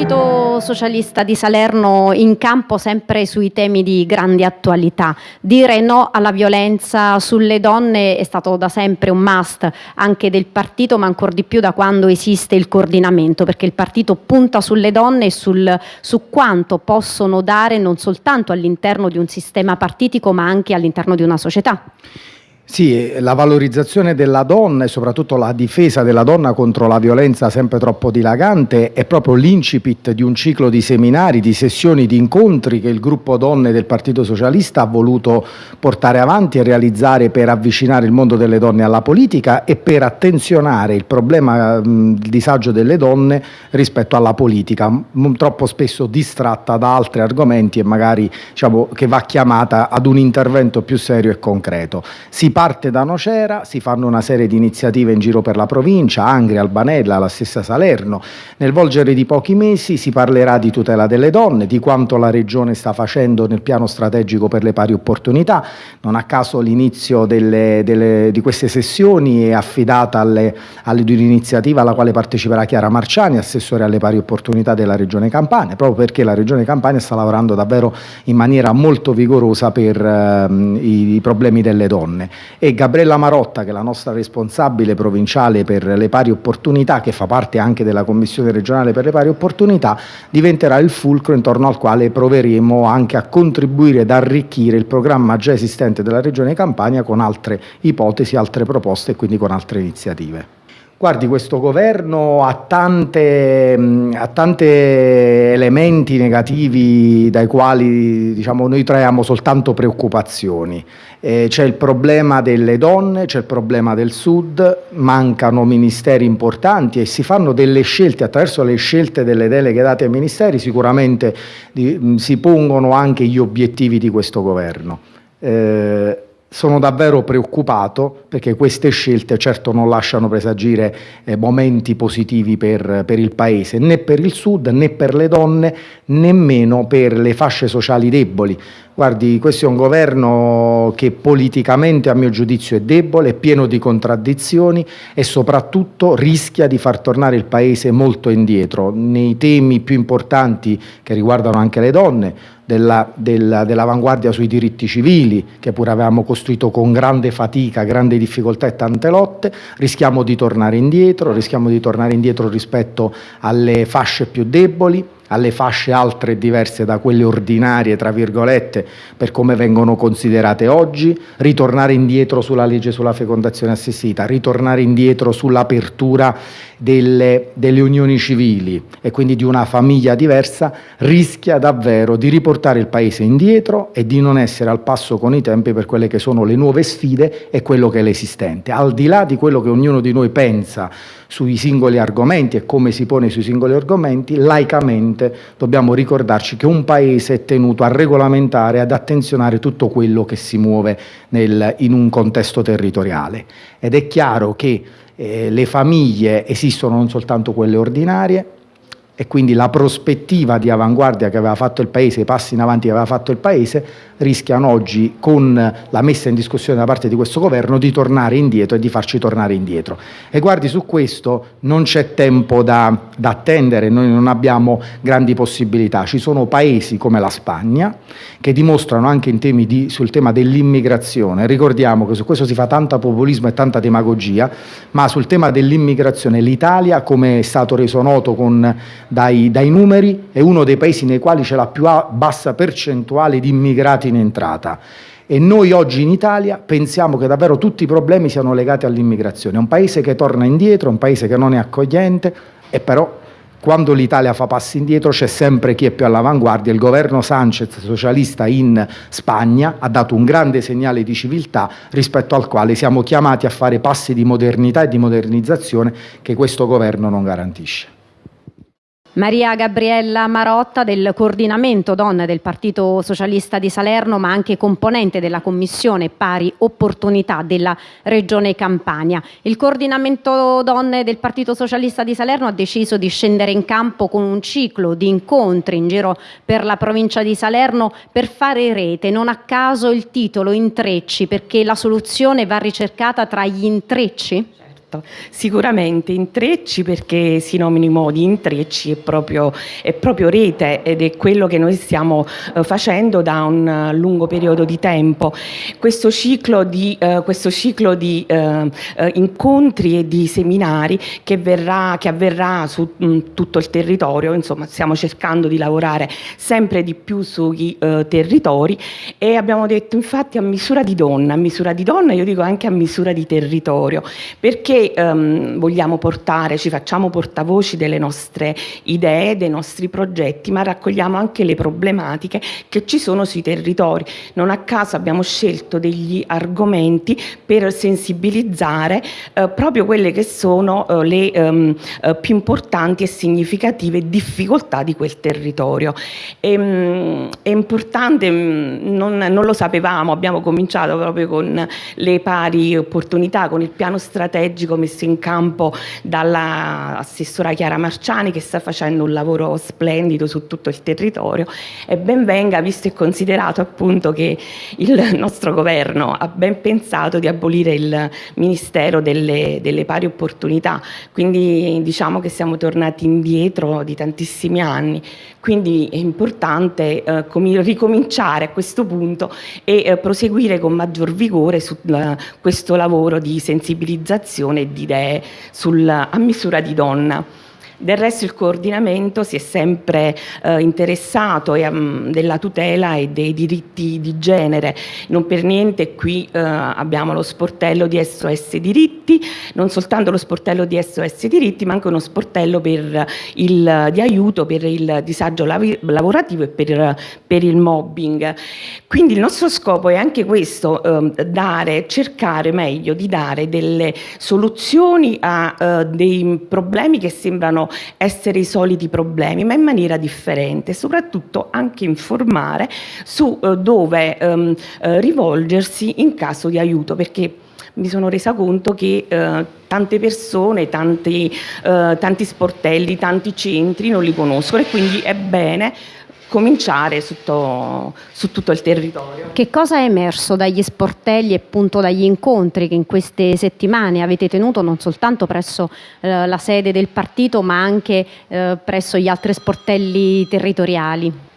Partito Socialista di Salerno in campo sempre sui temi di grande attualità. Dire no alla violenza sulle donne è stato da sempre un must anche del partito, ma ancora di più da quando esiste il coordinamento, perché il partito punta sulle donne e sul, su quanto possono dare non soltanto all'interno di un sistema partitico, ma anche all'interno di una società. Sì, la valorizzazione della donna e soprattutto la difesa della donna contro la violenza sempre troppo dilagante è proprio l'incipit di un ciclo di seminari, di sessioni, di incontri che il gruppo donne del Partito Socialista ha voluto portare avanti e realizzare per avvicinare il mondo delle donne alla politica e per attenzionare il problema, il disagio delle donne rispetto alla politica, troppo spesso distratta da altri argomenti e magari diciamo, che va chiamata ad un intervento più serio e concreto. Si parte da Nocera, si fanno una serie di iniziative in giro per la provincia, Angria, Albanella, la stessa Salerno. Nel volgere di pochi mesi si parlerà di tutela delle donne, di quanto la Regione sta facendo nel piano strategico per le pari opportunità. Non a caso l'inizio di queste sessioni è affidata di un'iniziativa alla quale parteciperà Chiara Marciani, assessore alle pari opportunità della Regione Campania, proprio perché la Regione Campania sta lavorando davvero in maniera molto vigorosa per eh, i, i problemi delle donne e Gabriella Marotta, che è la nostra responsabile provinciale per le pari opportunità, che fa parte anche della Commissione regionale per le pari opportunità, diventerà il fulcro intorno al quale proveremo anche a contribuire ed arricchire il programma già esistente della Regione Campania con altre ipotesi, altre proposte e quindi con altre iniziative. Guardi, questo governo ha tanti elementi negativi dai quali diciamo, noi traiamo soltanto preoccupazioni. Eh, c'è il problema delle donne, c'è il problema del sud, mancano ministeri importanti e si fanno delle scelte, attraverso le scelte delle deleghe date ai ministeri sicuramente di, si pongono anche gli obiettivi di questo governo. Eh, sono davvero preoccupato perché queste scelte certo non lasciano presagire eh, momenti positivi per, per, il Paese, né per il Sud, né per le donne, nemmeno per le fasce sociali deboli. Guardi, questo è un governo che politicamente a mio giudizio è debole, è pieno di contraddizioni e soprattutto rischia di far tornare il Paese molto indietro nei temi più importanti che riguardano anche le donne, dell'avanguardia dell sui diritti civili, che pure avevamo costruito con grande fatica, grande difficoltà e tante lotte, rischiamo di tornare indietro, rischiamo di tornare indietro rispetto alle fasce più deboli, alle fasce altre diverse da quelle ordinarie, tra virgolette, per come vengono considerate oggi, ritornare indietro sulla legge sulla fecondazione assistita, ritornare indietro sull'apertura delle, delle unioni civili e quindi di una famiglia diversa, rischia davvero di riportare il Paese indietro e di non essere al passo con i tempi per quelle che sono le nuove sfide e quello che è l'esistente. Al di là di quello che ognuno di noi pensa sui singoli argomenti e come si pone sui singoli argomenti, laicamente dobbiamo ricordarci che un Paese è tenuto a regolamentare, ad attenzionare tutto quello che si muove nel, in un contesto territoriale. Ed è chiaro che eh, le famiglie esistono non soltanto quelle ordinarie, e quindi la prospettiva di avanguardia che aveva fatto il Paese, i passi in avanti che aveva fatto il Paese, rischiano oggi, con la messa in discussione da parte di questo governo, di tornare indietro e di farci tornare indietro. E guardi, su questo non c'è tempo da, da attendere, noi non abbiamo grandi possibilità. Ci sono paesi come la Spagna che dimostrano anche di, sul tema dell'immigrazione, ricordiamo che su questo si fa tanta populismo e tanta demagogia, ma sul tema dell'immigrazione l'Italia, come è stato reso noto con dai, dai numeri, è uno dei paesi nei quali c'è la più bassa percentuale di immigrati in entrata e noi oggi in Italia pensiamo che davvero tutti i problemi siano legati all'immigrazione. È un paese che torna indietro, un paese che non è accogliente e però quando l'Italia fa passi indietro c'è sempre chi è più all'avanguardia. Il governo Sanchez, socialista in Spagna, ha dato un grande segnale di civiltà rispetto al quale siamo chiamati a fare passi di modernità e di modernizzazione che questo governo non garantisce. Maria Gabriella Marotta del coordinamento donne del Partito Socialista di Salerno ma anche componente della Commissione Pari Opportunità della Regione Campania. Il coordinamento donne del Partito Socialista di Salerno ha deciso di scendere in campo con un ciclo di incontri in giro per la provincia di Salerno per fare rete, non a caso il titolo intrecci perché la soluzione va ricercata tra gli intrecci? Certo, sicuramente intrecci perché si nominino di intrecci è proprio, è proprio rete ed è quello che noi stiamo eh, facendo da un lungo periodo di tempo. Questo ciclo di, eh, questo ciclo di eh, eh incontri e di seminari che, verrà, che avverrà su mh, mm, tutto il territorio, insomma stiamo cercando di lavorare sempre di più sui eh, territori e abbiamo detto infatti a misura di donna, a misura di donna io dico anche a misura di territorio, perché ehm, vogliamo portare, ci facciamo portavoci delle nostre idee, dei nostri progetti, ma raccogliamo anche le problematiche che ci sono sui territori. Non a caso abbiamo scelto degli argomenti per sensibilizzare eh, proprio quelle che sono eh, le ehm, eh, più importanti e significative difficoltà di quel territorio. E, ehm, mh, è importante, mh, non, non lo sapevamo, abbiamo cominciato proprio con le pari opportunità, con il piano strategico messo in campo dall'assessora Chiara Marciani che sta facendo un lavoro splendido su tutto il territorio. E ben venga visto e considerato appunto che il nostro governo ha ben pensato di abolire il Ministero delle, delle pari opportunità, quindi diciamo che siamo tornati indietro di tantissimi anni, quindi è importante eh, ricominciare a questo punto e eh, proseguire con maggior vigore su uh, questo lavoro di sensibilizzazione di idee sul, a misura di donna. Del resto il coordinamento si è sempre eh, interessato e, um, della tutela e dei diritti di genere, non per niente qui eh, abbiamo lo sportello di SOS diritti, non soltanto lo sportello di SOS diritti ma anche uno sportello il, di aiuto per il disagio lavorativo e per, per, il mobbing. Quindi il nostro scopo è anche questo, eh, dare, cercare meglio di dare delle soluzioni a eh, dei problemi che sembrano essere i soliti problemi, ma in maniera differente, soprattutto anche informare su eh, dove ehm, eh, rivolgersi in caso di aiuto, perché mi sono resa conto che eh, tante persone, tanti, eh, tanti sportelli, tanti centri non li conoscono e quindi è bene cominciare su, to, su, tutto il territorio. Che cosa è emerso dagli sportelli e appunto dagli incontri che in queste settimane avete tenuto non soltanto presso eh, la sede del partito ma anche eh, presso gli altri sportelli territoriali?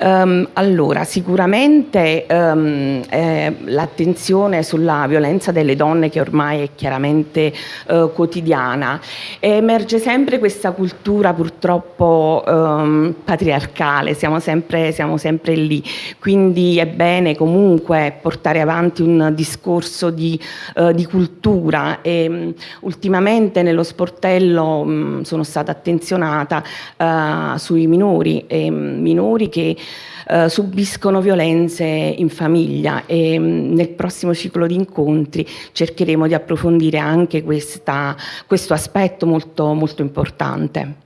Um, allora, sicuramente um, eh, l'attenzione sulla violenza delle donne che ormai è chiaramente uh, quotidiana, emerge sempre questa cultura purtroppo um, patriarcale, siamo sempre, siamo sempre, lì, quindi è bene comunque portare avanti un discorso di, uh, di cultura. E ultimamente nello sportello sono stata attenzionata uh, sui minori, e, minori minori che eh, subiscono violenze in famiglia e mh, mm, nel prossimo ciclo di incontri cercheremo di approfondire anche questa, questo aspetto molto, molto importante.